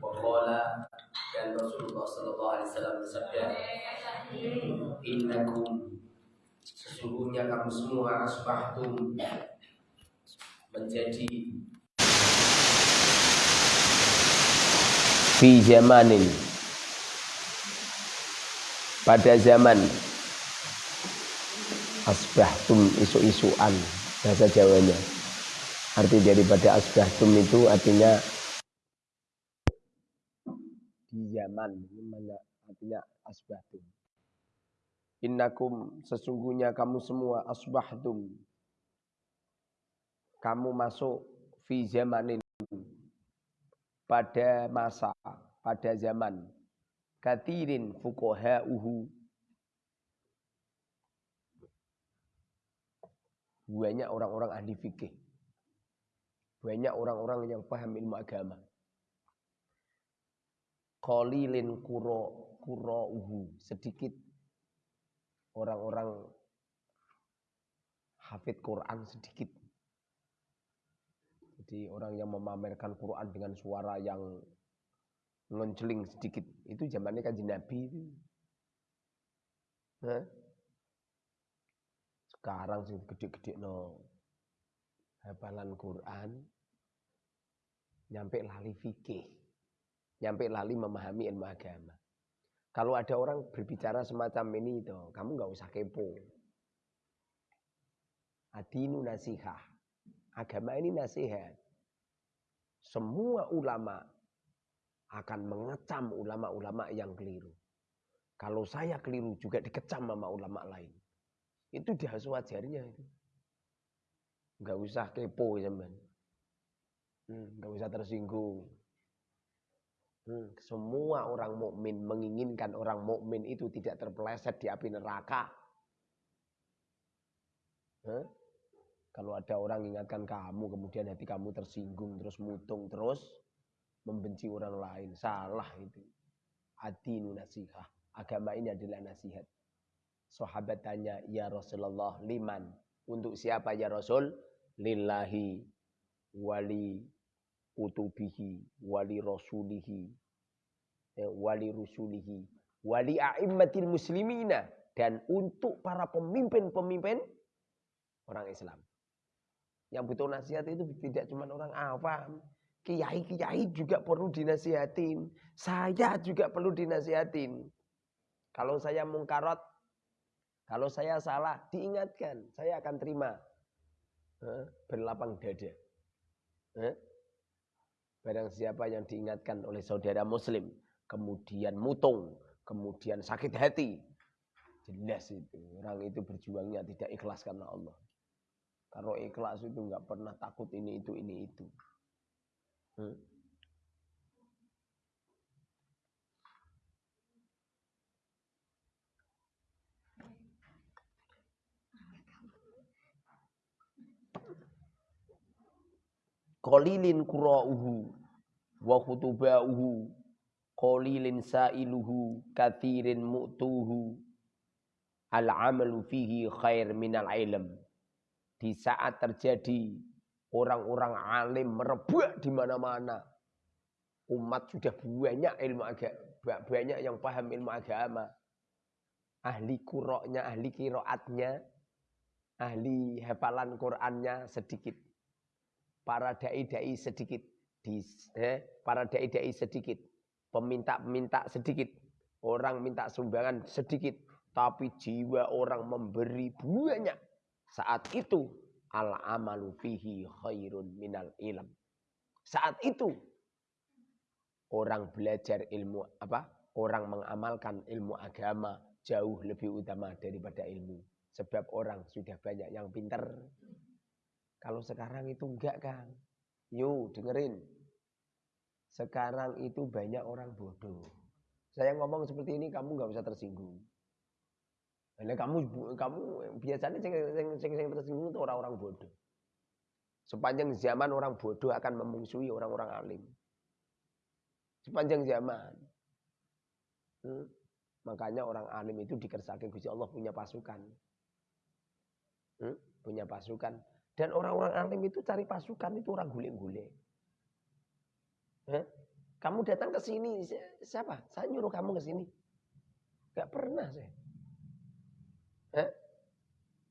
Waqala dan Rasulullah Sallallahu Alaihi Wasallam bersabda, Innakum sesungguhnya kamu semua asbahtum menjadi fi zamanin. Pada zaman asbahtum isu-isuan bahasa Jawanya. Arti daripada asbahtum itu artinya di zaman mana artinya asbahtum. Innakum sesungguhnya kamu semua asbahtum. Kamu masuk fi zamanin. Pada masa pada zaman. Katirin fuqaha'uhu. Banyak orang-orang ahli fikih. Banyak orang-orang yang paham ilmu agama qalilin kuro uhu sedikit orang-orang hafid Quran sedikit jadi orang yang memamerkan Quran dengan suara yang ngonceling sedikit. Itu zamannya kan Nabi itu. Sekarang sih gede-gede no hafalan Quran nyampe lali fikih. Nyampe lali memahami ilmu agama. Kalau ada orang berbicara semacam ini itu, kamu nggak usah kepo. Adinu nasihah. Agama ini nasihat. Semua ulama akan mengecam ulama-ulama yang keliru. Kalau saya keliru juga dikecam sama ulama lain. Itu dia sewajarnya itu. Enggak usah kepo zaman. Hmm, enggak usah tersinggung. Hmm, semua orang mukmin menginginkan orang mukmin itu tidak terpeleset di api neraka. Huh? Kalau ada orang ingatkan kamu, kemudian hati kamu tersinggung, terus mutung, terus membenci orang lain. Salah itu. Adinu nasihat. Agama ini adalah nasihat. Sahabat tanya, Ya Rasulullah, liman. Untuk siapa ya Rasul? Lillahi wali kutubihi wali rasulihi ya, wali rusulihi wali a'immatil muslimina dan untuk para pemimpin-pemimpin orang Islam. Yang butuh nasihat itu tidak cuma orang awam. Kiai-kiai juga perlu dinasihatin. Saya juga perlu dinasihatin. Kalau saya mungkarot, kalau saya salah, diingatkan. Saya akan terima. Berlapang dada. Barang siapa yang diingatkan oleh saudara muslim. Kemudian mutung. Kemudian sakit hati. Jelas itu. Orang itu berjuangnya tidak ikhlas karena Allah. Kalau ikhlas itu nggak pernah takut ini itu ini itu. Hmm. Qalilin qura'uhu wa khutuba'uhu qalilin sa'iluhu kathirin mu'tuhu al-amalu fihi khair minal ilm di saat terjadi orang-orang alim merebak di mana-mana. Umat sudah banyak ilmu agama, banyak yang paham ilmu agama. Ahli kuroknya, ahli kiroatnya, ahli hafalan Qurannya sedikit. Para dai-dai sedikit. Di, eh, para dai-dai sedikit. Peminta-peminta sedikit. Orang minta sumbangan sedikit. Tapi jiwa orang memberi banyak saat itu al amalu fihi khairun minal ilm. Saat itu orang belajar ilmu apa? Orang mengamalkan ilmu agama jauh lebih utama daripada ilmu. Sebab orang sudah banyak yang pinter. Kalau sekarang itu enggak kan? Yuk dengerin. Sekarang itu banyak orang bodoh. Saya ngomong seperti ini kamu nggak usah tersinggung. Nah, kamu kamu biasanya sing sing sing, sing tersinggung itu orang-orang bodoh. Sepanjang zaman orang bodoh akan memusuhi orang-orang alim. Sepanjang zaman. Hmm? Makanya orang alim itu dikersaki Gusti Allah punya pasukan. Hmm? Punya pasukan. Dan orang-orang alim itu cari pasukan itu orang. Hmm? Kamu datang ke sini, siapa? Saya nyuruh kamu ke sini. Gak pernah saya. Eh?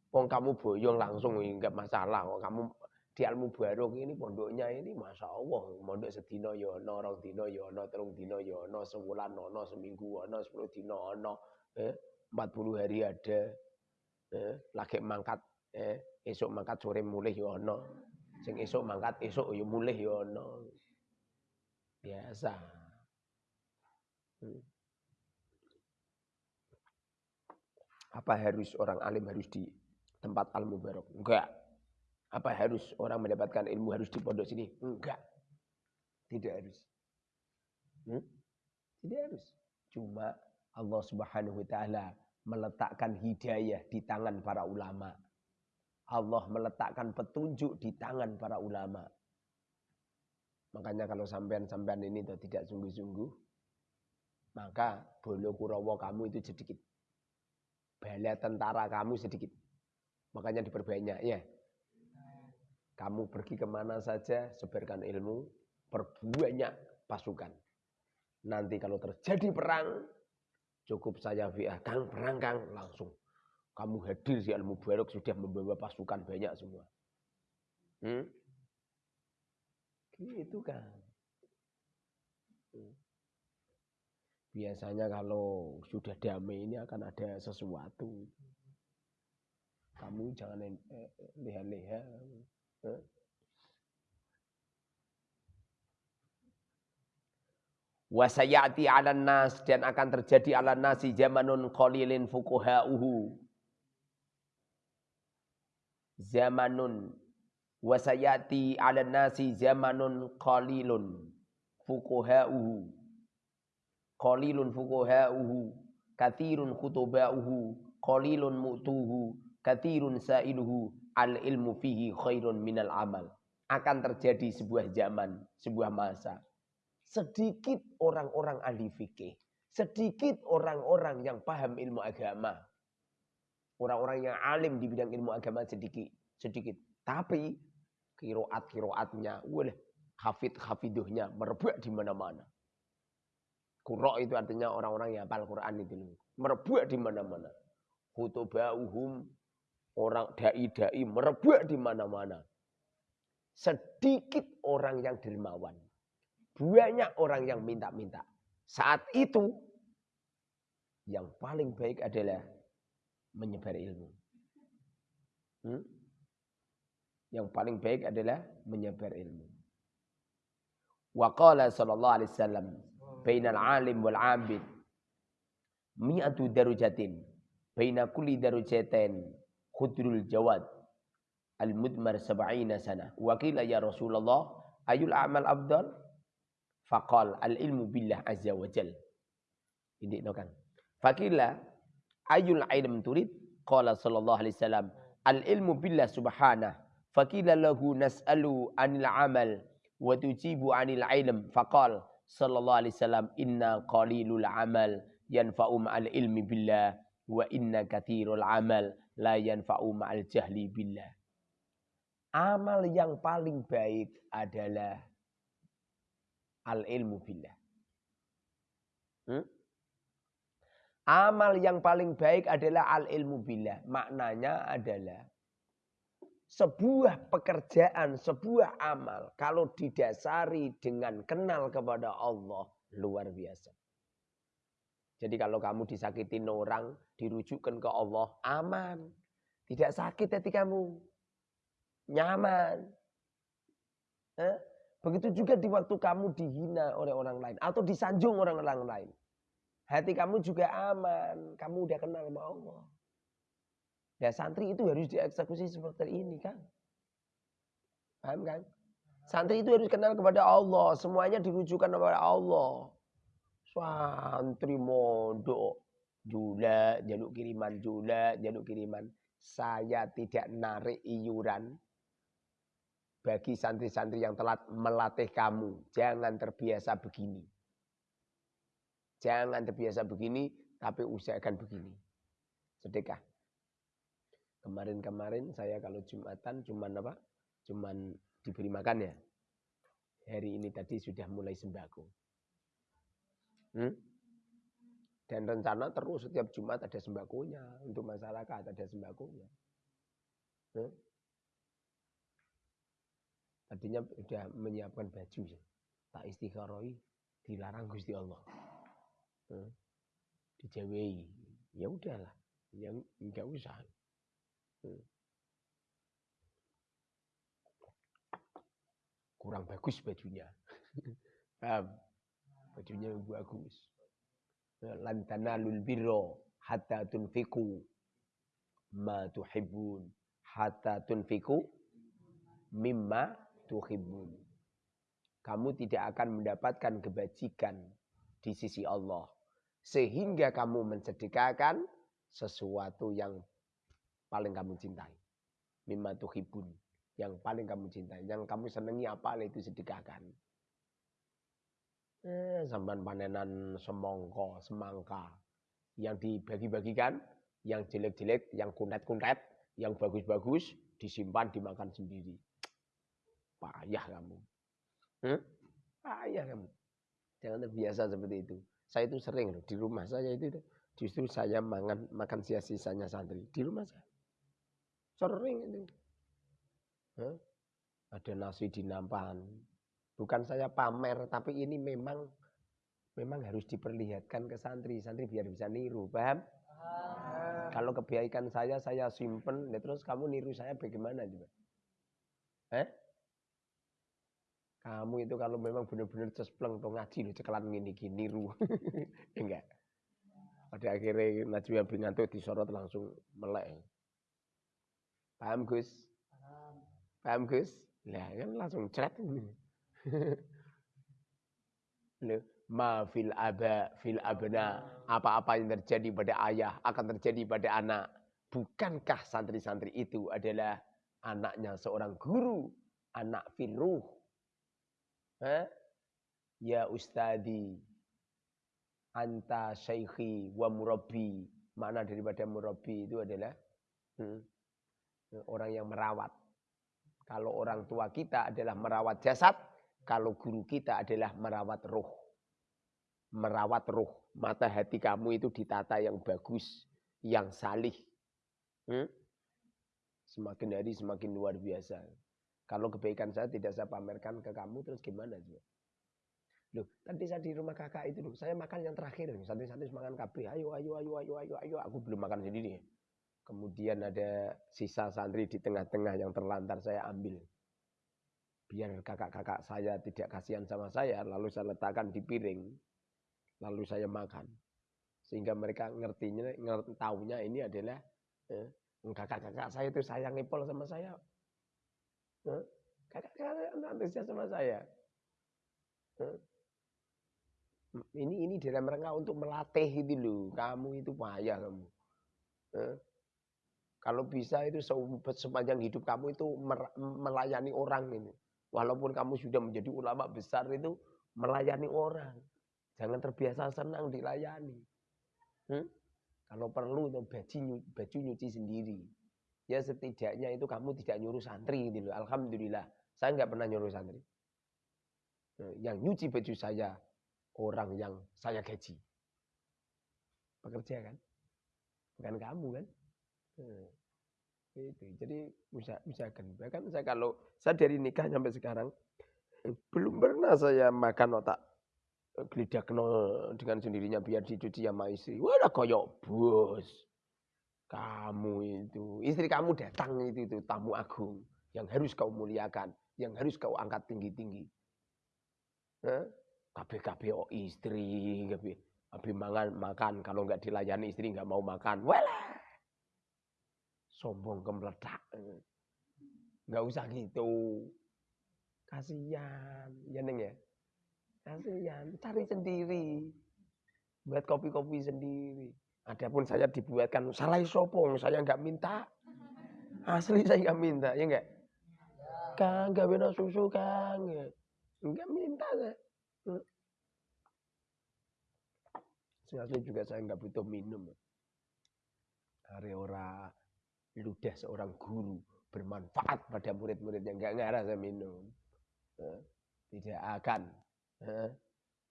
Wong kamu boyong langsung enggak masalah. Wong kamu di Almu Barok ini pondoknya ini Masya Allah. Pondok sedino yono, ya rong dino yono, ya terung dino yono, ya sebulan nono, seminggu ono, sepuluh dino ono. Eh? 40 hari ada. Eh? Lagi mangkat. Eh? Esok mangkat sore mulai yono. Sing esok mangkat esok yo mulai yono. Biasa. Hmm. Apa harus orang alim harus di tempat al mubarok? Enggak. Apa harus orang mendapatkan ilmu harus di pondok sini? Enggak. Tidak harus. Hmm? Tidak harus. Cuma Allah Subhanahu wa taala meletakkan hidayah di tangan para ulama. Allah meletakkan petunjuk di tangan para ulama. Makanya kalau sampean-sampean ini tidak sungguh-sungguh, maka bolo kurawa kamu itu sedikit. Bala tentara kamu sedikit. Makanya diperbanyak ya. Kamu pergi ke mana saja, sebarkan ilmu, perbanyak pasukan. Nanti kalau terjadi perang, cukup saya via Kang, perang Kang, langsung. Kamu hadir di Al-Mubarak sudah membawa pasukan banyak semua. Hmm? Gitu kan. Hmm. Biasanya kalau sudah damai ini akan ada sesuatu. Kamu jangan eh, leha-leha. Eh? Wasayati ala nas dan akan terjadi ala nasi zamanun qalilin fukuha'uhu. Zamanun wasayati ala nasi zamanun qalilun fukuha'uhu. Qalilun fukuha'uhu. Kathirun khutuba'uhu. Qalilun mu'tuhu kathirun sa'iluhu al ilmu fihi khairun minal amal. Akan terjadi sebuah zaman, sebuah masa. Sedikit orang-orang ahli fikih. Sedikit orang-orang yang paham ilmu agama. Orang-orang yang alim di bidang ilmu agama sedikit. sedikit. Tapi kiroat-kiroatnya, boleh hafid hafiduhnya merebak di mana-mana. Kuro itu artinya orang-orang yang hafal Quran itu. Merebak di mana-mana. Khutubauhum Orang dai-dai merebak di mana-mana. Sedikit orang yang dermawan. Banyak orang yang minta-minta. Saat itu, yang paling baik adalah menyebar ilmu. Hmm? Yang paling baik adalah menyebar ilmu. Wa sallallahu alaihi wasallam bainal alim wal abid mi'atu darujatin baina kulli darujatin khudrul jawad al mudmar sab'ina sana wa qila ya Rasulullah ayul a'mal afdal faqal al ilmu billah azza wa jal ini no kan ayul ilm turid qala sallallahu alaihi wasallam al ilmu billah subhanah faqila lahu nas'alu anil amal wa tujibu anil ilm faqal sallallahu alaihi wasallam inna qalilul amal yanfa'u ma'al ilmi billah wa inna kathirul amal la yanfa'u ma'al jahli billah. Amal yang paling baik adalah al ilmu billah. Hmm? Amal yang paling baik adalah al ilmu billah. Maknanya adalah sebuah pekerjaan, sebuah amal kalau didasari dengan kenal kepada Allah luar biasa. Jadi kalau kamu disakitin orang, dirujukkan ke Allah, aman. Tidak sakit hati kamu. Nyaman. Eh? Begitu juga di waktu kamu dihina oleh orang lain. Atau disanjung orang-orang lain. Hati kamu juga aman. Kamu udah kenal sama Allah. Ya santri itu harus dieksekusi seperti ini kan. Paham kan? Santri itu harus kenal kepada Allah. Semuanya dirujukan kepada Allah. Santri mondok jula, jaluk kiriman jula, jaluk kiriman. Saya tidak narik iuran bagi santri-santri yang telat melatih kamu. Jangan terbiasa begini. Jangan terbiasa begini, tapi usahakan begini. Sedekah. Kemarin-kemarin saya kalau Jumatan cuman apa? Cuman diberi makan ya. Hari ini tadi sudah mulai sembako. Hmm? Dan rencana terus setiap Jumat ada sembakonya untuk masyarakat ada sembakonya. Hmm? Tadinya sudah menyiapkan baju ya. Tak istikharoi dilarang Gusti Allah. Hmm? Dijawai. Ya udahlah. Yang enggak usah. Hmm. Kurang bagus bajunya. Paham? Bajunya bagus. Lantana tanalul birra hatta tunfiku ma tuhibbun hatta tunfiku mimma tuhibbun. Kamu tidak akan mendapatkan kebajikan di sisi Allah sehingga kamu mensedekahkan sesuatu yang paling kamu cintai. Mimma tuhibbun yang paling kamu cintai, yang kamu senangi apa itu sedekahkan. Eh, sampan panenan semongko, semangka. Yang dibagi-bagikan, yang jelek-jelek, yang kuntet-kuntet, yang bagus-bagus, disimpan, dimakan sendiri. Payah kamu. Hmm? Payah kamu. Jangan terbiasa seperti itu. Saya itu sering loh, di rumah saya itu justru saya makan makan sia-sisanya santri. Di rumah saya. Sering itu. Huh? Ada nasi di nampan, Bukan saya pamer, tapi ini memang memang harus diperlihatkan ke santri. Santri biar bisa niru, paham? Ah. Kalau kebaikan saya, saya simpen, ya terus kamu niru saya bagaimana juga? Eh? Kamu itu kalau memang benar-benar cespleng tuh ngaji loh, cekelan gini gini niru. Enggak. Pada akhirnya Najwa bin Ngantuk disorot langsung melek. Paham Gus? Paham. Gus? Lah kan langsung cret. Ma fil aba fil abna. Apa-apa yang terjadi pada ayah akan terjadi pada anak. Bukankah santri-santri itu adalah anaknya seorang guru, anak firuh? Hah? Ya ustadi, anta syaikhi wa murabbi. Mana daripada murabbi itu adalah hmm, orang yang merawat. Kalau orang tua kita adalah merawat jasad, kalau guru kita adalah merawat roh. Merawat roh. Mata hati kamu itu ditata yang bagus. Yang salih. Hmm? Semakin hari semakin luar biasa. Kalau kebaikan saya tidak saya pamerkan ke kamu, terus gimana juga? Loh, tadi saya di rumah kakak itu loh, saya makan yang terakhir. Santri-santri makan kabeh. Ayo, ayo, ayo, ayo, ayo, ayo. Aku belum makan sendiri. Kemudian ada sisa santri di tengah-tengah yang terlantar saya ambil biar kakak-kakak saya tidak kasihan sama saya, lalu saya letakkan di piring, lalu saya makan. Sehingga mereka ngertinya, ngerti, tahunya ini adalah eh, kakak-kakak saya itu sayang ipol sama saya. Kakak-kakak antusias sama saya. Ini ini dalam rangka untuk melatih itu loh. Kamu itu payah kamu. Kalau bisa itu sepanjang hidup kamu itu melayani orang ini. Walaupun kamu sudah menjadi ulama besar itu melayani orang. Jangan terbiasa senang dilayani. Hmm? Kalau perlu baju, baju nyuci sendiri. Ya setidaknya itu kamu tidak nyuruh santri gitu loh. Alhamdulillah. Saya nggak pernah nyuruh santri. Nah, yang nyuci baju saya orang yang saya gaji. Pekerja kan? Bukan kamu kan? Hmm. Itu. Jadi bisa kan Bahkan saya kalau saya dari nikah sampai sekarang belum pernah saya makan otak gelidak dengan sendirinya biar dicuci sama istri. Wah, koyok bos. Kamu itu, istri kamu datang itu, itu tamu agung yang harus kau muliakan, yang harus kau angkat tinggi-tinggi. Kabeh-kabeh oh istri, kabeh. Habis makan, makan. Kalau nggak dilayani istri nggak mau makan. Walah, sombong kemeledak. Nggak usah gitu. Kasihan, ya neng ya. Kasihan, cari sendiri. Buat kopi-kopi sendiri. Adapun saya dibuatkan salah sopong, saya nggak minta. Asli saya nggak minta, ya enggak? Kang, gak beda susu kang. Enggak minta saya. Asli juga saya nggak butuh minum. Hari ora ludah seorang guru bermanfaat pada murid-murid yang nggak ngarah saya minum. Tidak akan.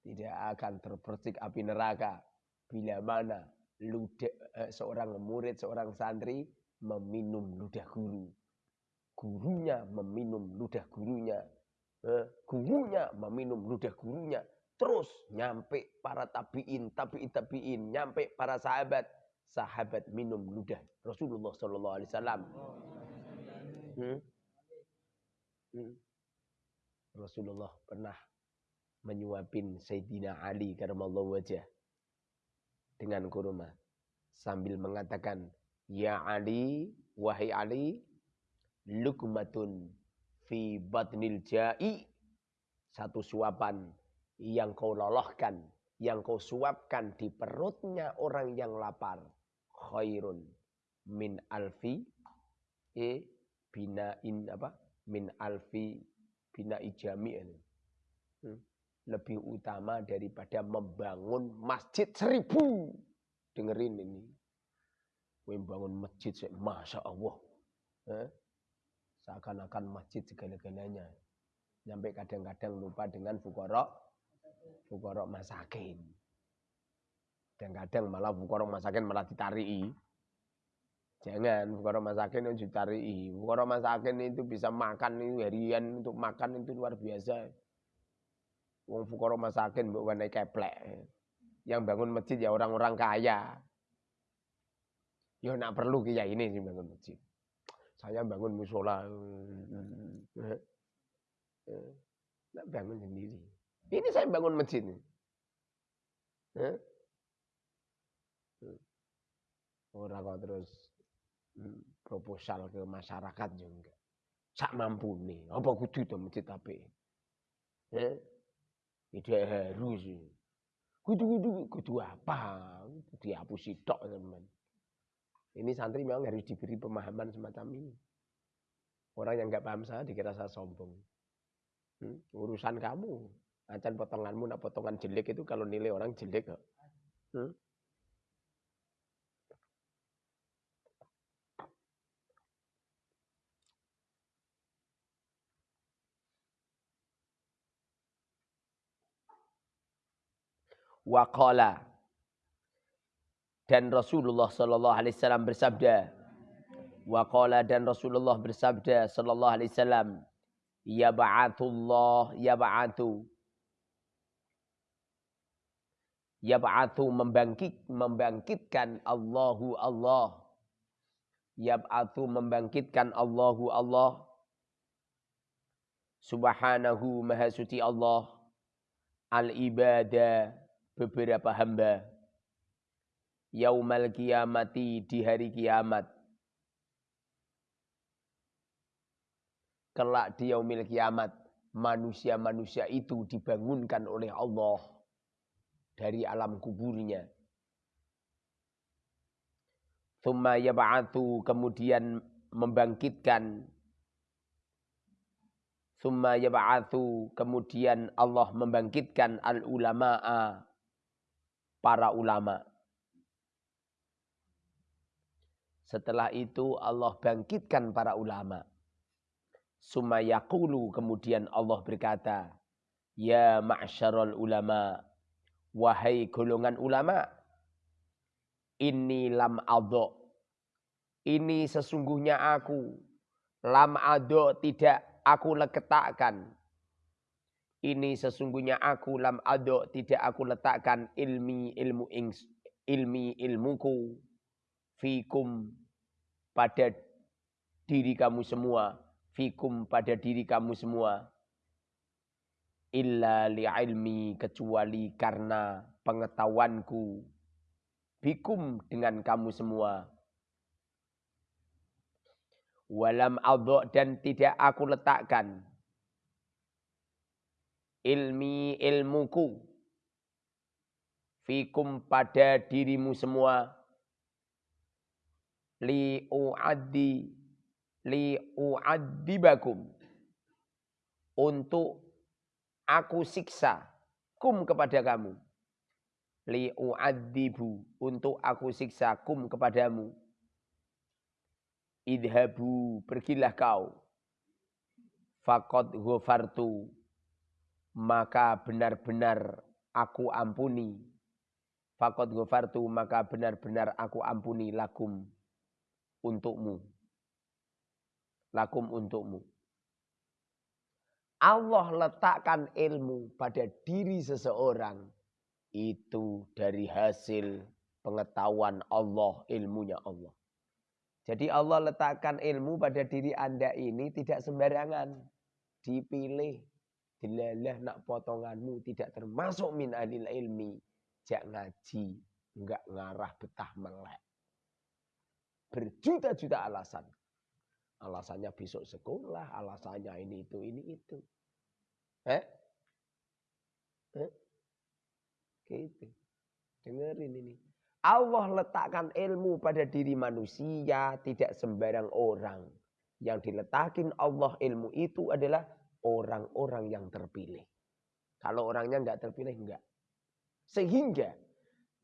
tidak akan terpercik api neraka bila mana ludah, eh, seorang murid, seorang santri meminum ludah guru. Gurunya meminum ludah gurunya. Eh, gurunya meminum ludah gurunya. Terus nyampe para tabiin, tabiin, tabiin, nyampe para sahabat, sahabat minum ludah Rasulullah Sallallahu Alaihi Wasallam. Hmm? Hmm. Rasulullah pernah menyuapin Sayyidina Ali karamallahu wajah dengan kurma sambil mengatakan ya Ali wahai Ali lukmatun fi batnil ja'i satu suapan yang kau lolohkan, yang kau suapkan di perutnya orang yang lapar. Khairun min alfi e binain apa? Min alfi bina ijami. Hmm. Lebih utama daripada membangun masjid seribu. Dengerin ini. Membangun masjid, Masya Allah. Eh? Seakan-akan masjid segala-galanya. Sampai kadang-kadang lupa dengan fukorok fukorok masakin. Dan kadang malah fukorok masakin malah ditariki. Jangan fukorok masakin itu ditariki. Fukorok masakin itu bisa makan itu harian untuk makan itu luar biasa. Wong fukorok masakin mbok naik keplek. Yang bangun masjid ya orang-orang kaya. Ya nak perlu kiai ini sih bangun masjid. Saya bangun musola. Nak bangun sendiri. Ini saya bangun masjid. Orang kok terus hmm, proposal ke masyarakat juga. Sak mampu nih. Apa kudu itu masjid tapi? Eh? Tidak harus. Kudu kudu kudu apa? Dihapus tok teman. Ini santri memang harus diberi pemahaman semacam ini. Orang yang nggak paham saya dikira saya sombong. Hmm? Urusan kamu. Acan potonganmu nak potongan jelek itu kalau nilai orang jelek. Hmm? Waqala dan Rasulullah sallallahu alaihi wasallam bersabda Waqala dan Rasulullah bersabda sallallahu alaihi wasallam ya ba'atullah ya ba'atu Yab'athu membangkit membangkitkan Allahu Allah. Yab'athu membangkitkan Allahu Allah. Subhanahu maha suci Allah. Al-ibadah beberapa hamba. Yaumal kiamati di hari kiamat. Kelak di yaumil kiamat. Manusia-manusia itu dibangunkan oleh Allah dari alam kuburnya. Thumma yab'athu kemudian membangkitkan Thumma yab'athu kemudian Allah membangkitkan al ulama'a para ulama. Setelah itu Allah bangkitkan para ulama. Summa yaqulu kemudian Allah berkata, Ya ma'syarul ulama, Wahai golongan ulama, ini lam ado. Ini sesungguhnya aku. Lam ado tidak aku letakkan. Ini sesungguhnya aku lam ado tidak aku letakkan ilmi ilmu ings, ilmi ilmuku fikum pada diri kamu semua fikum pada diri kamu semua. Illa ilmi kecuali karena pengetahuanku. Bikum dengan kamu semua. Walam adho dan tidak aku letakkan ilmi ilmuku fikum pada dirimu semua li uaddi li uaddibakum untuk aku siksa kum kepada kamu. Li u'adzibu untuk aku siksa kum kepadamu. Idhabu pergilah kau. Fakot ghafartu maka benar-benar aku ampuni. Fakot gofartu maka benar-benar aku ampuni lakum untukmu. Lakum untukmu. Allah letakkan ilmu pada diri seseorang itu dari hasil pengetahuan Allah, ilmunya Allah. Jadi Allah letakkan ilmu pada diri Anda ini tidak sembarangan. Dipilih. Dilalah nak potonganmu tidak termasuk min anil ilmi. Jak ngaji. Enggak ngarah betah melek. Berjuta-juta alasan. Alasannya besok sekolah. Alasannya ini itu, ini itu. Eh? Eh? Gitu. Dengerin ini. Allah letakkan ilmu pada diri manusia, tidak sembarang orang. Yang diletakin Allah ilmu itu adalah orang-orang yang terpilih. Kalau orangnya enggak terpilih, enggak. Sehingga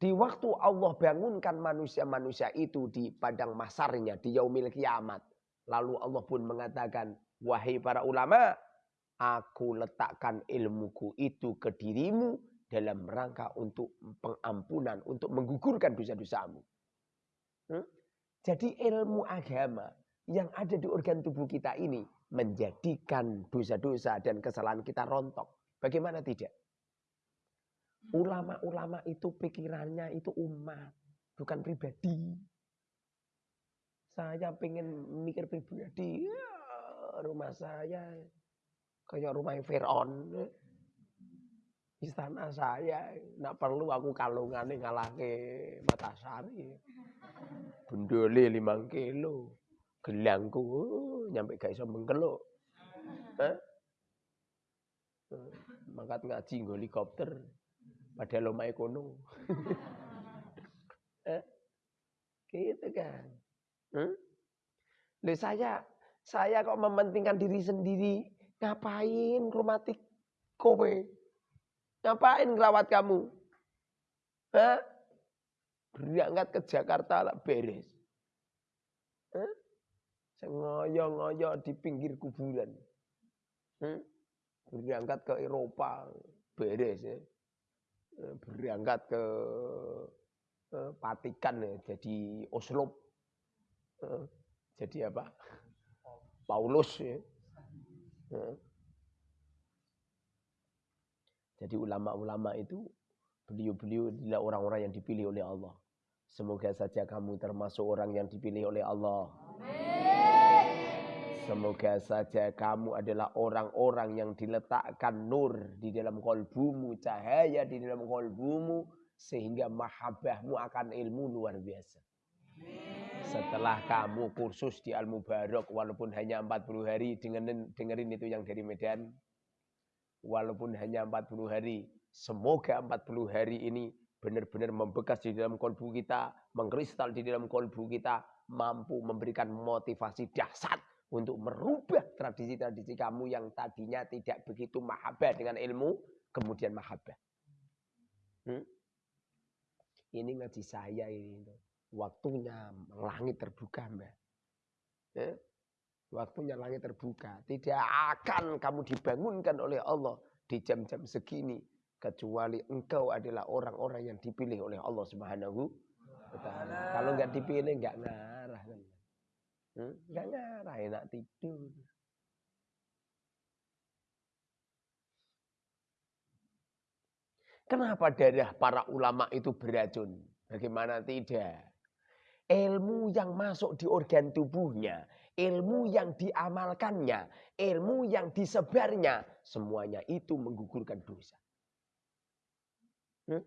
di waktu Allah bangunkan manusia-manusia itu di padang masarnya, di yaumil kiamat. Lalu Allah pun mengatakan, wahai para ulama, aku letakkan ilmuku itu ke dirimu dalam rangka untuk pengampunan, untuk menggugurkan dosa-dosamu. Hmm? Jadi ilmu agama yang ada di organ tubuh kita ini menjadikan dosa-dosa dan kesalahan kita rontok. Bagaimana tidak? Ulama-ulama itu pikirannya itu umat, bukan pribadi. Saya pengen mikir pribadi, ya, rumah saya kayak rumah Fir'aun istana saya nak perlu aku kalungan kalungane ngalahke Matasari bendole limang kilo gelangku nyampe gak iso mengkeluk eh? mangkat ngaji nggo helikopter padahal omahe kono eh? gitu kan hmm? Loh saya saya kok mementingkan diri sendiri ngapain kromatik kowe Ngapain ngerawat kamu? Hah? Berangkat ke Jakarta lah beres. Hah? Ngoyo-ngoyo di pinggir kuburan. Hmm? Berangkat ke Eropa beres ya. Berangkat ke eh, Patikan ya, jadi Oslo. Eh, jadi apa? Paulus ya. Jadi ulama-ulama itu beliau-beliau adalah orang-orang yang dipilih oleh Allah. Semoga saja kamu termasuk orang yang dipilih oleh Allah. Semoga saja kamu adalah orang-orang yang diletakkan nur di dalam kolbumu, cahaya di dalam kolbumu, sehingga mahabbahmu akan ilmu luar biasa. Setelah kamu kursus di Al-Mubarak, walaupun hanya 40 hari, dengerin, dengerin itu yang dari Medan, walaupun hanya 40 hari. Semoga 40 hari ini benar-benar membekas di dalam kolbu kita, mengkristal di dalam kolbu kita, mampu memberikan motivasi dahsyat untuk merubah tradisi-tradisi kamu yang tadinya tidak begitu mahabbah dengan ilmu, kemudian mahabbah. Hmm? Ini ngaji saya ini. Waktunya langit terbuka, Mbak. Eh? Waktunya langit terbuka. Tidak akan kamu dibangunkan oleh Allah di jam-jam segini. Kecuali engkau adalah orang-orang yang dipilih oleh Allah subhanahu wa. Kalau nggak dipilih nggak ngarah. Nggak ngarah, enak tidur. Kenapa darah para ulama itu beracun? Bagaimana tidak? Ilmu yang masuk di organ tubuhnya ilmu yang diamalkannya, ilmu yang disebarnya, semuanya itu menggugurkan dosa. Hmm?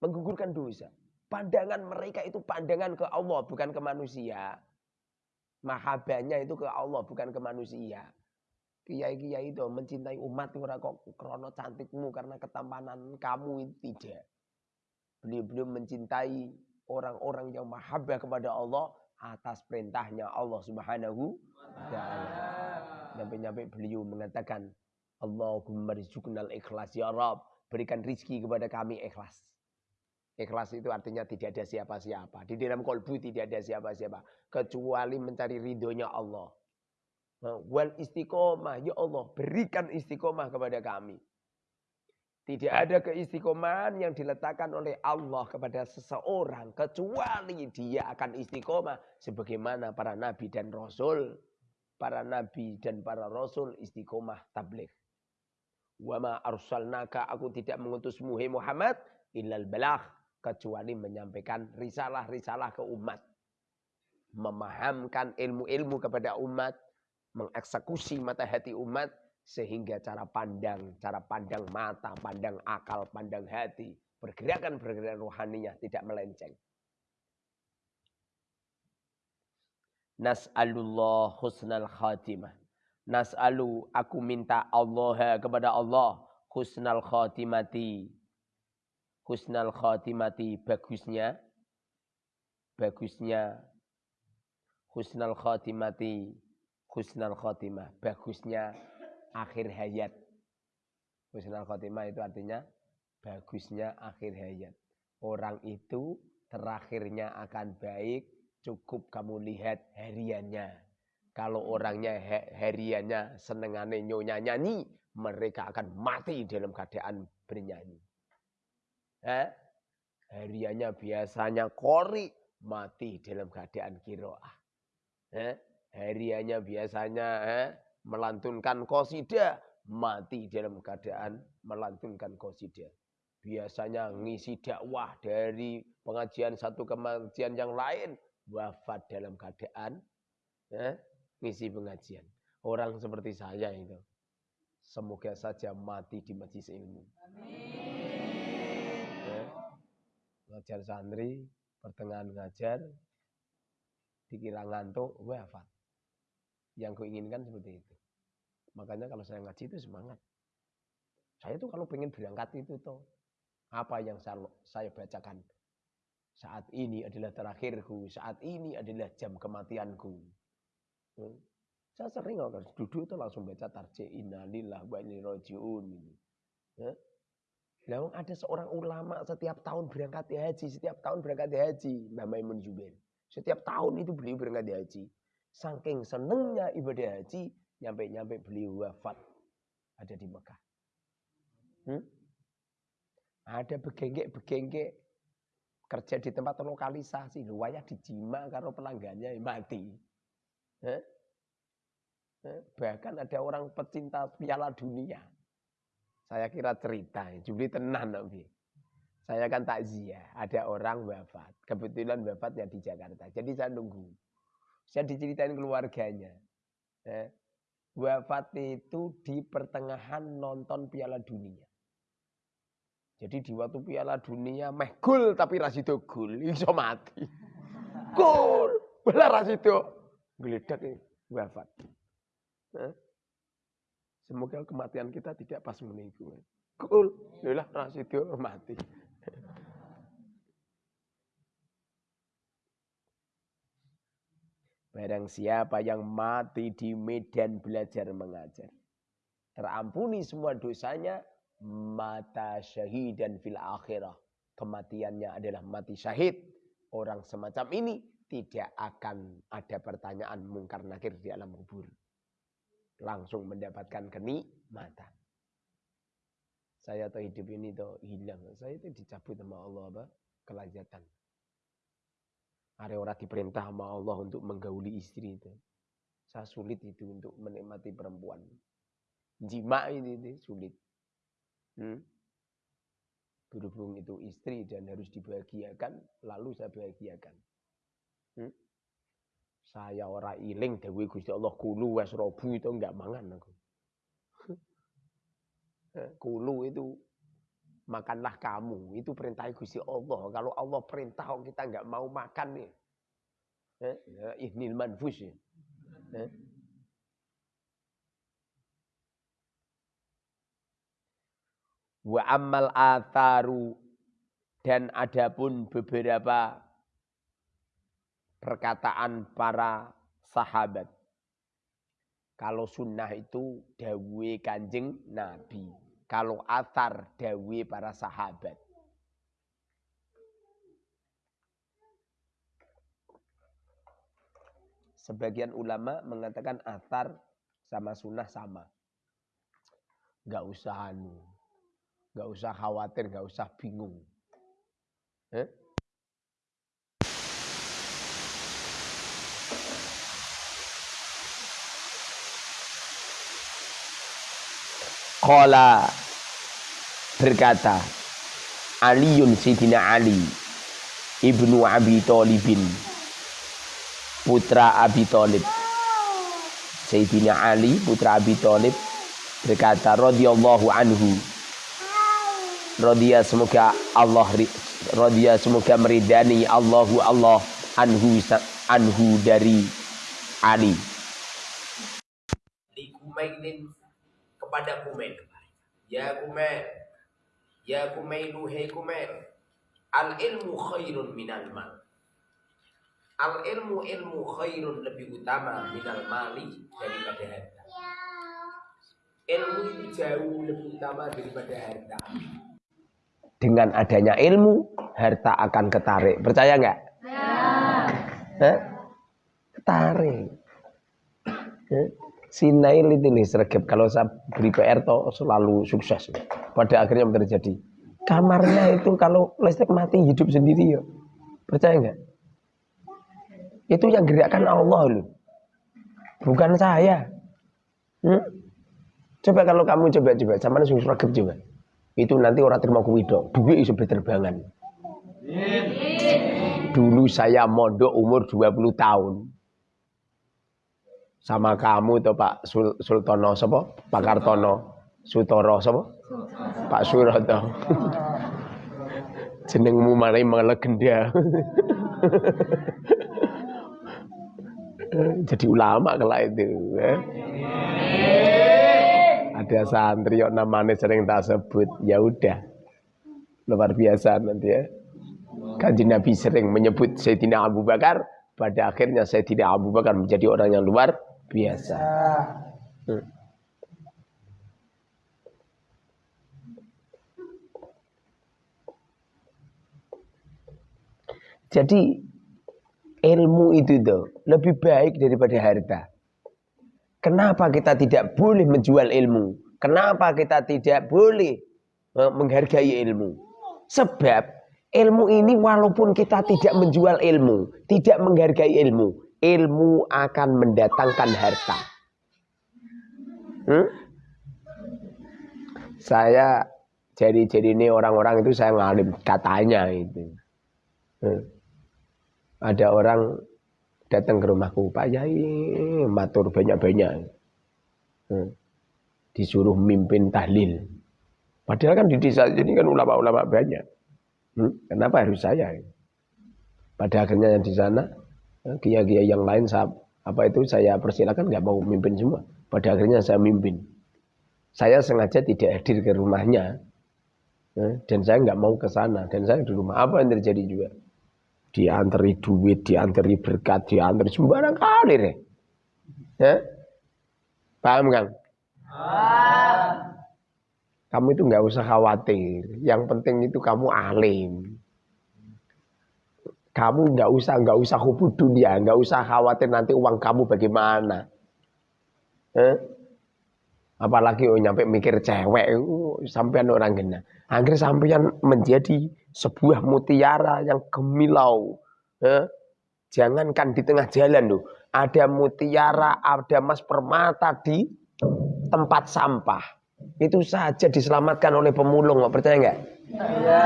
Menggugurkan dosa. Pandangan mereka itu pandangan ke Allah, bukan ke manusia. Mahabanya itu ke Allah, bukan ke manusia. Kiai-kiai itu mencintai umat itu kok krono cantikmu karena ketampanan kamu itu tidak. Beliau-beliau mencintai orang-orang yang mahabbah kepada Allah atas perintahnya Allah Subhanahu wa taala. Nyampe-nyampe beliau mengatakan, Allahumma rizuknal ikhlas ya Rabb, berikan rizki kepada kami ikhlas. Ikhlas itu artinya tidak ada siapa-siapa. Di dalam kolbu tidak ada siapa-siapa. Kecuali mencari ridhonya Allah. Wal istiqomah. Ya Allah berikan istiqomah kepada kami. Tidak ada keistiqomahan yang diletakkan oleh Allah kepada seseorang kecuali dia akan istiqomah sebagaimana para nabi dan rasul. Para nabi dan para rasul istiqomah tabligh. Wa ma arsalnaka aku tidak mengutusmu hai Muhammad illal balagh kecuali menyampaikan risalah-risalah ke umat. Memahamkan ilmu-ilmu kepada umat, mengeksekusi mata hati umat sehingga cara pandang, cara pandang mata, pandang akal, pandang hati, pergerakan-pergerakan rohaninya tidak melenceng. Nas'alullah husnal khatimah. Nas'alu, aku minta Allah kepada Allah husnal khatimati. Husnal khatimati, bagusnya. Bagusnya. Husnal khatimati. Husnal khatimah, bagusnya akhir hayat. Husnul khotimah itu artinya bagusnya akhir hayat. Orang itu terakhirnya akan baik cukup kamu lihat hariannya. Kalau orangnya hariannya senengane nyonya nyanyi, mereka akan mati dalam keadaan bernyanyi. Eh? Hariannya biasanya kori, mati dalam keadaan kiroah. Eh? Hariannya biasanya eh? melantunkan kosida, mati dalam keadaan melantunkan kosida. Biasanya ngisi dakwah dari pengajian satu ke pengajian yang lain, wafat dalam keadaan eh, ngisi pengajian. Orang seperti saya itu. Semoga saja mati di majlis ilmu. Amin. Ngajar santri, pertengahan ngajar, dikira ngantuk, wafat. Yang kuinginkan seperti itu. Makanya kalau saya ngaji itu semangat. Saya tuh kalau pengen berangkat itu tuh apa yang saya, bacakan saat ini adalah terakhirku, saat ini adalah jam kematianku. Hmm. Saya sering kalau duduk itu langsung baca tarjih innalillah wa inna rojiun. Ya. Lalu ada seorang ulama setiap tahun berangkat haji, setiap tahun berangkat haji, Mbah Maimun Jubair. Setiap tahun itu beliau berangkat haji. Saking senengnya ibadah haji, nyampe-nyampe beliau wafat ada di Mekah. Hmm? Ada begengke-begengke kerja di tempat lokalisasi, luwaya dijima karo pelanggannya mati. Eh? Eh? Bahkan ada orang pecinta piala dunia. Saya kira cerita, juli tenan Nabi. Saya kan takziah, ada orang wafat. Kebetulan wafatnya di Jakarta. Jadi saya nunggu. Saya diceritain keluarganya. Eh, wafat itu di pertengahan nonton Piala Dunia. Jadi di waktu Piala Dunia meh gol tapi rasido gol, iso mati. Gol, bela rasido geledak wafat. Semoga kematian kita tidak pas meniku. Gol, lah rasido mati. Barang siapa yang mati di medan belajar mengajar. Terampuni semua dosanya. Mata syahid dan fil akhirah. Kematiannya adalah mati syahid. Orang semacam ini tidak akan ada pertanyaan mungkar nakir di alam kubur. Langsung mendapatkan kenikmatan. Saya tahu hidup ini tuh hilang. Saya itu dicabut sama Allah apa? Kelazatan. Ada orang diperintah sama Allah untuk menggauli istri itu. Saya sulit itu untuk menikmati perempuan. Jima ini, ini sulit. Hmm? Berhubung itu istri dan harus dibahagiakan, lalu saya bahagiakan. Hmm? Saya orang iling dewi Gusti Allah kulu wes robu itu enggak mangan aku. Eh, kulu itu makanlah kamu. Itu perintah Gusti Allah. Kalau Allah perintah kita nggak mau makan nih. Eh, ya, ihnil manfus ya. Eh. Wa amal atharu dan adapun beberapa perkataan para sahabat. Kalau sunnah itu dawe kanjeng Nabi. Kalau atar dawe para sahabat. Sebagian ulama mengatakan atar sama sunnah sama. Gak usah anu. Gak usah khawatir, gak usah bingung. Eh? Qala berkata Aliun Sidina Ali Ibnu Abi Talibin Putra Abi Talib. Sayyidina Ali putra Abi Talib berkata radhiyallahu anhu Radhiya semoga Allah radhiya semoga meridani Allahu Allah anhu anhu dari Ali. Li kepada Kumail. Ya Kumail. Ya Kumailu hei Kumail. Al ilmu khairun minal mal. Al ilmu ilmu khairun lebih utama minal mali daripada harta. Ilmu itu jauh lebih utama daripada harta. Dengan adanya ilmu, harta akan ketarik. Percaya nggak? Ya. Ketarik. Ya. Si Nail itu nih sergap kalau saya beri PR toh selalu sukses. Pada akhirnya terjadi. Kamarnya itu kalau listrik mati hidup sendiri ya. Percaya nggak? Itu yang gerakkan Allah loh. Bukan saya. Hmm? Coba kalau kamu coba-coba, sama sing sergap coba. Itu nanti orang terima kuido, duit iso berterbangan. Dulu saya mondok umur 20 tahun sama kamu tuh Pak Sul Sultono sapa? Pak Kartono, Sutoro sapa? Pak Suroto. Jenengmu malah melegenda. Jadi ulama kalau itu. Eh? Ada santri yang namanya sering tak sebut, ya udah. Luar biasa nanti ya. Kanji Nabi sering menyebut Sayyidina Abu Bakar, pada akhirnya Sayyidina Abu Bakar menjadi orang yang luar biasa. Hmm. Jadi ilmu itu tuh lebih baik daripada harta. Kenapa kita tidak boleh menjual ilmu? Kenapa kita tidak boleh eh, menghargai ilmu? Sebab ilmu ini walaupun kita tidak menjual ilmu, tidak menghargai ilmu, ilmu akan mendatangkan harta. Hmm? Saya jadi-jadi ini orang-orang itu saya ngalim katanya itu. Hmm. Ada orang datang ke rumahku, Pak Yai, matur banyak-banyak. Hmm. Disuruh mimpin tahlil. Padahal kan di desa ini kan ulama-ulama banyak. Hmm. Kenapa harus saya? Pada akhirnya yang di sana kiai-kiai yang lain saya, apa itu saya persilakan nggak mau mimpin semua. Pada akhirnya saya mimpin. Saya sengaja tidak hadir ke rumahnya ya, dan saya nggak mau ke sana dan saya di rumah. Apa yang terjadi juga? Dianteri duit, dianteri berkat, dianteri sembarang kali deh. Ya? Paham Kang? Kamu itu nggak usah khawatir. Yang penting itu kamu alim. Kamu nggak usah nggak usah hubud dunia, nggak usah khawatir nanti uang kamu bagaimana. Eh? Apalagi oh nyampe mikir cewek, oh, sampean orang gena. Akhir sampean menjadi sebuah mutiara yang gemilau. Eh? Jangankan di tengah jalan loh, ada mutiara, ada emas permata di tempat sampah. Itu saja diselamatkan oleh pemulung, percaya nggak? Ya.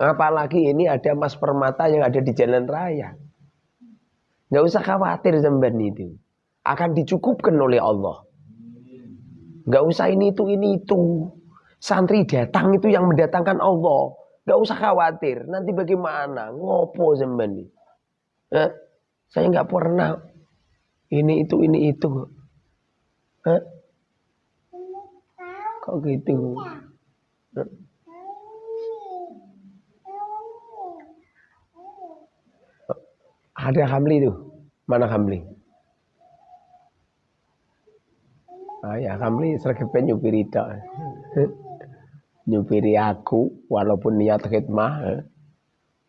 Apalagi ini ada emas permata yang ada di jalan raya. Nggak usah khawatir sampean itu. Akan dicukupkan oleh Allah. Nggak usah ini itu ini itu. Santri datang itu yang mendatangkan Allah. Nggak usah khawatir. Nanti bagaimana? Ngopo sampean ini? Eh? Saya nggak pernah ini itu ini itu. Eh? Kok gitu? Ada Hamli itu. Mana Hamli? Ah ya Hamli sergap nyupiri itu. nyupiri aku walaupun niat khidmah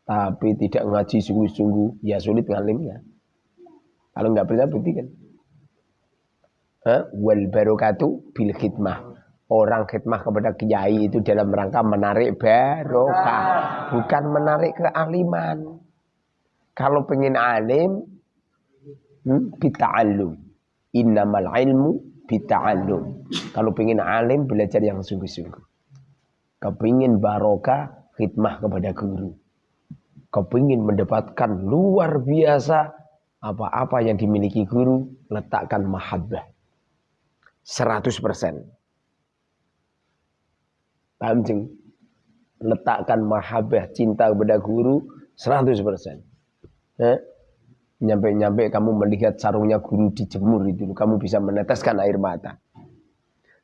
tapi tidak ngaji sungguh-sungguh ya sulit ngalimnya. Kalau nggak percaya buktikan. Wal barokatu bil khidmah. Orang khidmah kepada kiai itu dalam rangka menarik barokah, bukan menarik kealiman. Kalau pengen alim, hmm, bita'allum. Innamal ilmu bita'allum. Kalau pengen alim, belajar yang sungguh-sungguh. Kepingin barokah, khidmah kepada guru. Kepingin mendapatkan luar biasa apa-apa yang dimiliki guru, letakkan mahabbah. 100%. Paham jeng? Letakkan mahabbah cinta kepada guru 100%. Eh? Nyampe-nyampe kamu melihat sarungnya guru dijemur itu, kamu bisa meneteskan air mata.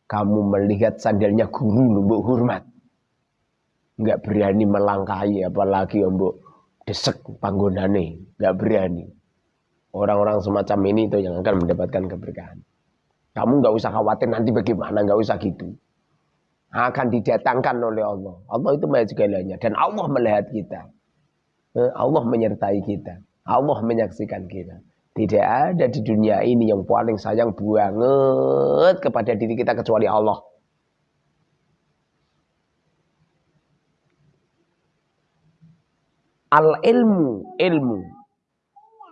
Kamu melihat sandalnya guru lumbuk hormat. Enggak berani melangkahi apalagi mbok desek panggonane, enggak berani. Orang-orang semacam ini itu yang akan mendapatkan keberkahan. Kamu nggak usah khawatir nanti bagaimana, nggak usah gitu akan didatangkan oleh Allah. Allah itu maha segalanya dan Allah melihat kita. Eh, Allah menyertai kita. Allah menyaksikan kita. Tidak ada di dunia ini yang paling sayang banget kepada diri kita kecuali Allah. Al ilmu, ilmu.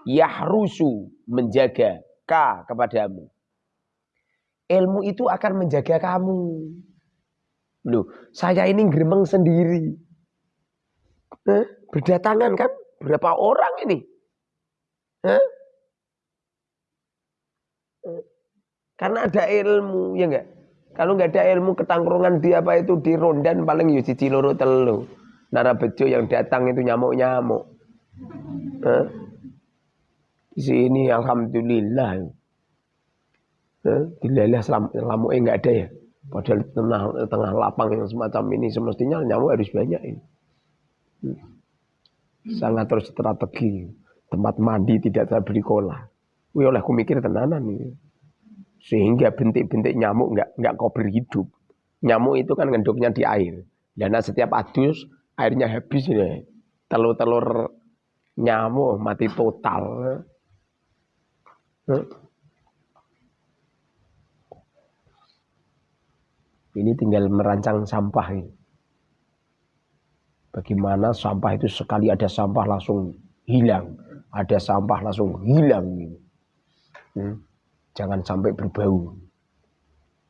Yahrusu, menjaga. Ka kepadamu. Ilmu itu akan menjaga kamu. Loh, saya ini gremeng sendiri. Eh, berdatangan kan? Berapa orang ini? Eh? Karena ada ilmu, ya enggak? Kalau enggak ada ilmu ketangkrungan di apa itu di rondan paling ya cici loro telu. Nara bejo yang datang itu nyamuk-nyamuk. Eh? Di sini alhamdulillah. Eh? Lelah selamuk enggak ada ya. Padahal di tengah, tengah lapang yang semacam ini semestinya nyamuk harus banyak ini. Hmm. Sangat terus strategi. Tempat mandi tidak saya beri kola. Wih oleh aku mikir tenanan ini. Sehingga bintik-bintik nyamuk nggak nggak kau hidup. Nyamuk itu kan ngenduknya di air. Dan setiap adus airnya habis ini. Telur-telur nyamuk mati total. Hmm. Ini tinggal merancang sampah ini. Bagaimana sampah itu sekali ada sampah langsung hilang. Ada sampah langsung hilang. Hmm. Jangan sampai berbau.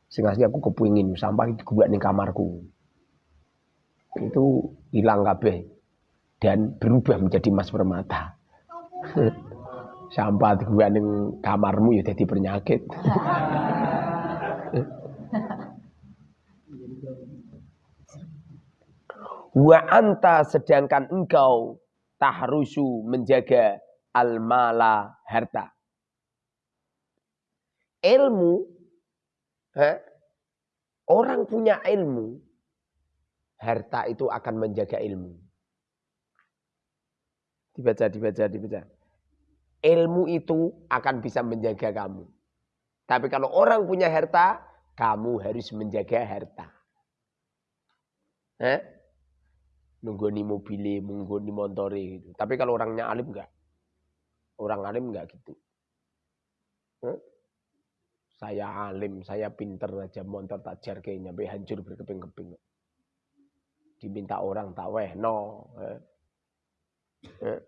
Sehingga aku kepingin sampah itu buat di kamarku. Itu hilang kabeh. Dan berubah menjadi emas permata. sampah gue di kamarmu ya jadi penyakit. Wa anta sedangkan engkau tahrusu menjaga al-mala harta. Ilmu, eh, orang punya ilmu, harta itu akan menjaga ilmu. Dibaca, dibaca, dibaca. Ilmu itu akan bisa menjaga kamu. Tapi kalau orang punya harta, kamu harus menjaga harta. Nunggoni mobilnya, nunggoni montore gitu. Tapi kalau orangnya alim enggak. Orang alim enggak gitu. Huh? Saya alim, saya pinter aja motor tak jar kayaknya, sampai hancur berkeping-keping. Diminta orang tak weh no. Eh. Eh.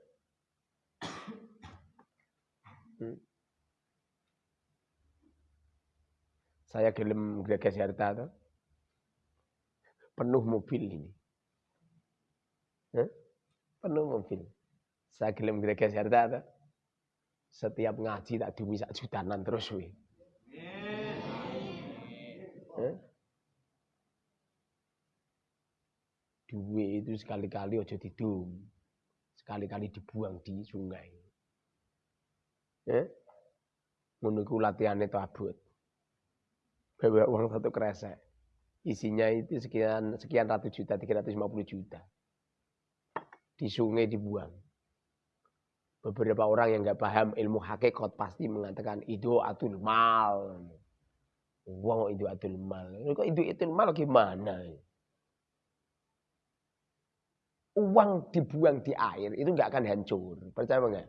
Hmm. Saya gelem greges harta tuh. Penuh mobil ini. Hah? Penuh mobil. Saya gelem greges harta Setiap ngaji tak dumi sak jutaan terus we. Duit itu sekali-kali ojo didum. Sekali-kali dibuang di sungai. Eh? Iku latihane abot. Bawa uang satu kresek. Isinya itu sekian sekian ratus juta, 350 juta di sungai dibuang. Beberapa orang yang nggak paham ilmu hakikat pasti mengatakan itu atul mal. Uang itu atul mal. Kok itu atul mal gimana? Uang dibuang di air itu nggak akan hancur. Percaya nggak?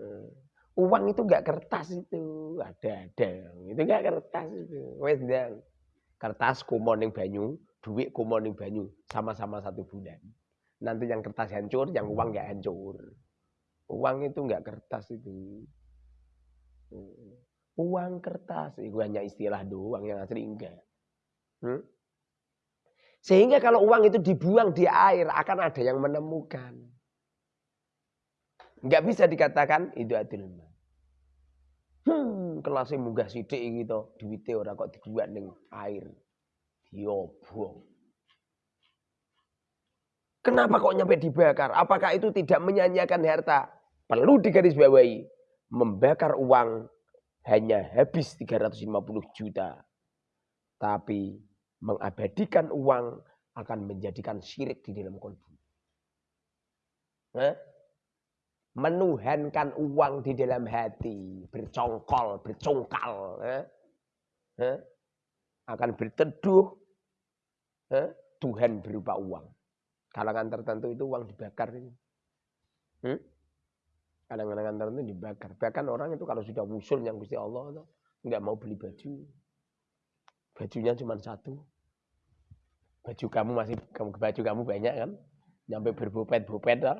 Hmm. Uang itu nggak kertas itu, ada ada. Itu nggak kertas itu. Wes Kertas kumoning banyu, duit kumoning banyu, sama-sama satu bulan. Nanti yang kertas hancur, yang uang nggak hancur. Uang itu nggak kertas itu. Uang kertas, itu hanya istilah doang yang asli enggak. Hmm? Sehingga kalau uang itu dibuang di air akan ada yang menemukan. Enggak bisa dikatakan itu adil Hmm, kelasnya munggah sidik gitu, duitnya orang kok dibuat ning air. Diobong. Kenapa kok nyampe dibakar? Apakah itu tidak menyanyiakan harta? Perlu digarisbawahi. Membakar uang hanya habis 350 juta. Tapi mengabadikan uang akan menjadikan syirik di dalam kolbu. Menuhankan uang di dalam hati. Bercongkol, bercongkal. Akan berteduh. Tuhan berupa uang. Kalangan tertentu itu uang dibakar. Hmm? Kalangan tertentu dibakar. Bahkan orang itu kalau sudah musul yang Gusti Allah itu nggak mau beli baju. Bajunya cuma satu. Baju kamu masih kamu baju kamu banyak kan? Nyampe berbopet-bopet lah.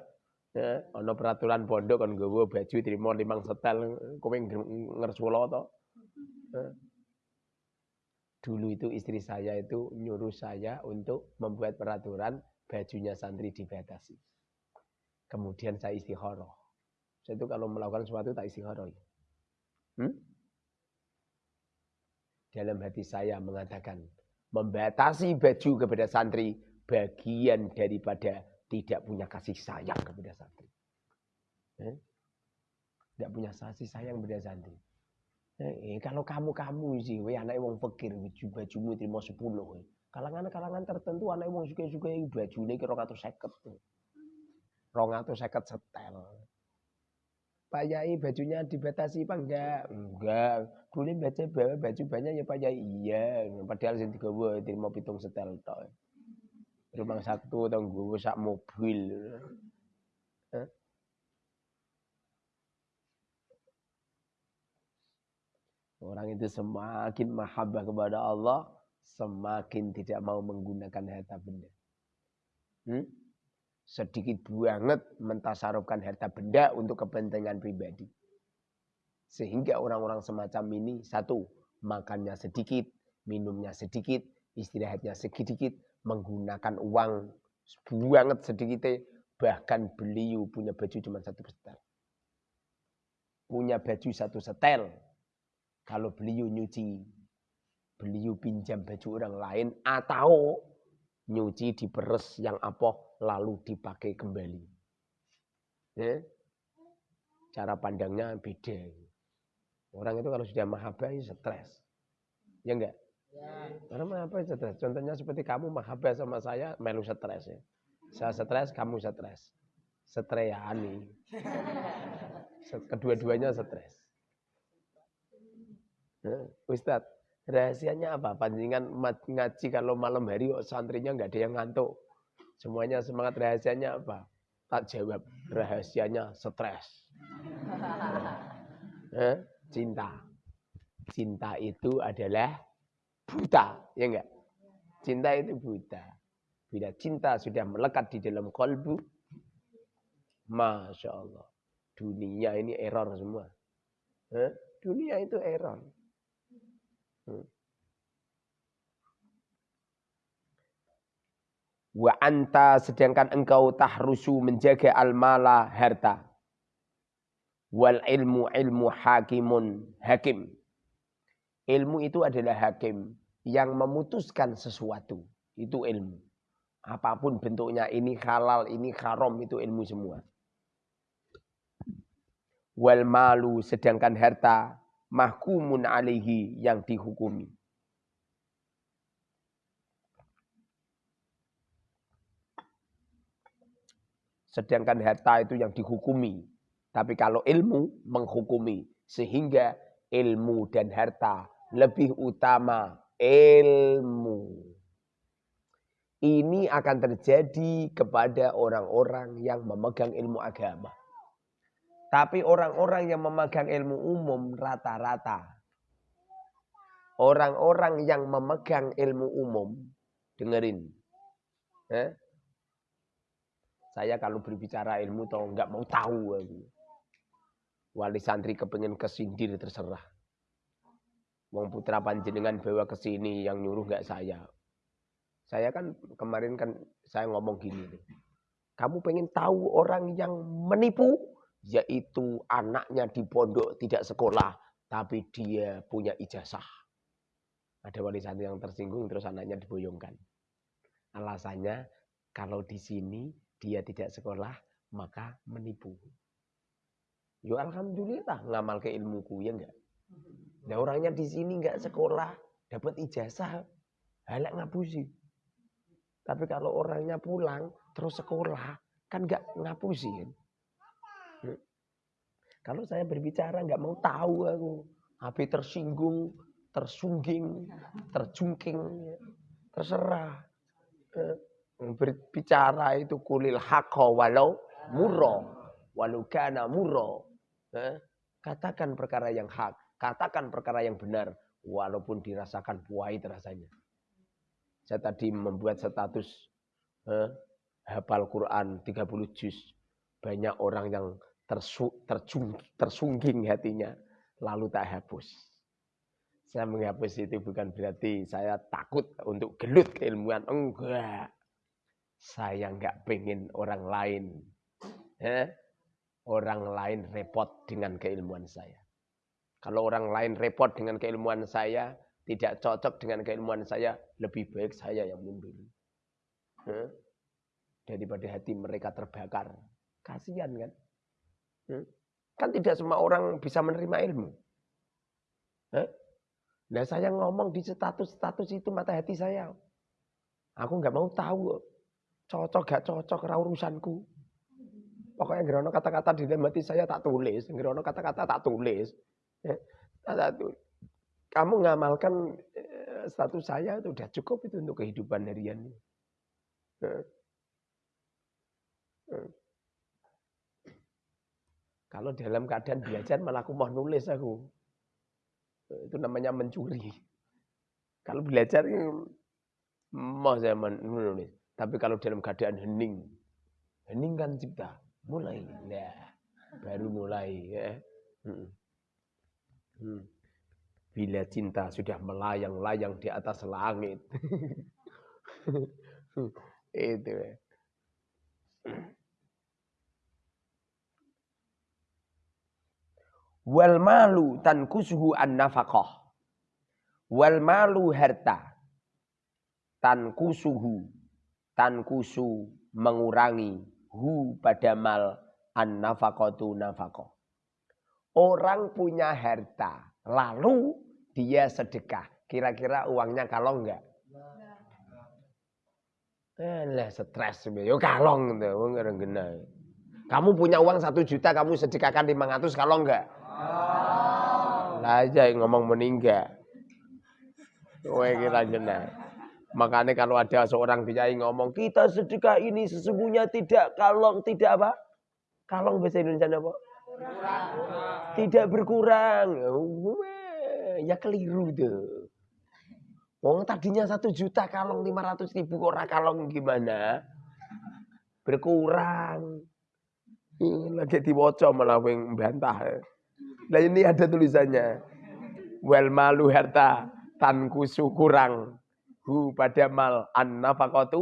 Ya, ono peraturan pondok gue baju terima limang setel kowe ngersula to. Ya. Dulu itu istri saya itu nyuruh saya untuk membuat peraturan bajunya santri dibatasi. Kemudian saya istikharah. Saya itu kalau melakukan sesuatu tak istikharah. Hmm? Dalam hati saya mengatakan, membatasi baju kepada santri bagian daripada tidak punya kasih sayang kepada santri. Eh? Tidak punya kasih sayang kepada santri. Eh, kalau kamu kamu sih, we anak wong fakir, baju bajumu terima sepuluh. Kalangan-kalangan tertentu anak wong suka-suka yang baju ini kira atau seket tuh. Rong atau seket setel. Pak Yai bajunya dibatasi apa enggak? Enggak. Dulu baca bawa baju banyak ya Pak Yai. Iya. Padahal sing digawa terima pitung setel tok. Rumah satu atau gue sak mobil. Orang itu semakin mahabbah kepada Allah, semakin tidak mau menggunakan harta benda. Hmm? sedikit banget mentasarufkan harta benda untuk kepentingan pribadi. Sehingga orang-orang semacam ini, satu, makannya sedikit, minumnya sedikit, istirahatnya sedikit, menggunakan uang banget sedikit, bahkan beliau punya baju cuma satu setel. Punya baju satu setel. Kalau beliau nyuci, beliau pinjam baju orang lain atau nyuci di peres yang apa lalu dipakai kembali. Ya? Cara pandangnya beda. Orang itu kalau sudah mahabbah ya stres. Ya enggak? Ya. Karena mahabbah stres. Contohnya seperti kamu mahabbah sama saya, melu stres ya. Saya stres, kamu stres. Setreyani. Kedua-duanya stres. Ya, Ustadz, rahasianya apa? Panjingan ngaji kalau malam hari santrinya nggak ada yang ngantuk. Semuanya semangat rahasianya apa? Tak jawab. Rahasianya stres. eh, cinta. Cinta itu adalah buta, ya enggak? Cinta itu buta. Bila cinta sudah melekat di dalam kolbu, Masya Allah. Dunia ini error semua. Eh? Dunia itu error. Hmm. Wa anta sedangkan engkau tahrusu menjaga al-mala harta. Wal ilmu ilmu hakimun hakim. Ilmu itu adalah hakim yang memutuskan sesuatu. Itu ilmu. Apa pun bentuknya ini halal, ini haram, itu ilmu semua. Wal malu sedangkan harta mahkumun alaihi yang dihukumi. Sedangkan harta itu yang dihukumi. Tapi kalau ilmu menghukumi. Sehingga ilmu dan harta lebih utama ilmu. Ini akan terjadi kepada orang-orang yang memegang ilmu agama. Tapi orang-orang yang memegang ilmu umum rata-rata. Orang-orang yang memegang ilmu umum, dengerin. Eh? Saya kalau berbicara ilmu tau nggak mau tahu. Wali santri kepengen kesindir terserah. Wong putra panjenengan bawa ke sini yang nyuruh nggak saya. Saya kan kemarin kan saya ngomong gini. Kamu pengen tahu orang yang menipu? Yaitu anaknya di pondok tidak sekolah. Tapi dia punya ijazah. Ada wali santri yang tersinggung terus anaknya diboyongkan. Alasannya kalau di sini dia tidak sekolah maka menipu. Yo alhamdulillah ngamal ke ilmuku ya enggak. Nah orangnya di sini enggak sekolah dapat ijazah halak ngapusi. Tapi kalau orangnya pulang terus sekolah kan enggak ngapusi kan. Kalau saya berbicara nggak mau tahu aku, HP tersinggung, tersungging, terjungking, terserah. Eh, berbicara itu kulil hakko walau muro, walau kana muro. Eh, katakan perkara yang hak, katakan perkara yang benar, walaupun dirasakan pahit rasanya. Saya tadi membuat status eh, hafal Quran 30 juz. Banyak orang yang tersu, tersungging hatinya, lalu tak hapus. Saya menghapus itu bukan berarti saya takut untuk gelut keilmuan. Enggak. Saya enggak pengen orang lain. Eh, orang lain repot dengan keilmuan saya. Kalau orang lain repot dengan keilmuan saya, tidak cocok dengan keilmuan saya, lebih baik saya yang mundur. Eh, daripada hati mereka terbakar. Kasihan kan? Eh, kan tidak semua orang bisa menerima ilmu. Nah saya ngomong di status-status itu mata hati saya. Aku nggak mau tahu cocok gak cocok ra urusanku. Pokoknya gerono kata-kata di dalam hati saya tak tulis, gerono kata-kata tak tulis. Kamu ngamalkan eh, status saya itu udah cukup itu untuk kehidupan harian. Kalau dalam keadaan belajar malah aku mau nulis aku. Itu namanya mencuri. Kalau belajar mau saya menulis. Tapi kalau dalam keadaan hening, hening kan cipta, mulai, nah, baru mulai. Ya. Hmm. Hmm. Bila cinta sudah melayang-layang di atas langit. Itu ya. Wal malu tankusuhu an nafaqah. Wal malu harta tankusuhu tankusu mengurangi hu pada mal an nafaqatu nafaqah. Orang punya harta, lalu dia sedekah. Kira-kira uangnya kalong enggak? Eh, lah stres yo kalong Kamu punya uang satu juta, kamu sedekahkan 500 kalau enggak? Lah aja ngomong meninggal. Kowe kira kena. Makanya kalau ada seorang kiai ngomong kita sedekah ini sesungguhnya tidak kalong tidak apa? Kalong bahasa Indonesia apa? Tidak berkurang. Ya keliru tuh. Wong tadinya satu juta kalong lima ratus ribu kok kalong gimana? Berkurang. Lagi diwoco malah yang bantah. Nah ini ada tulisannya. Wal malu harta tanku kurang. Hu pada mal an nafakotu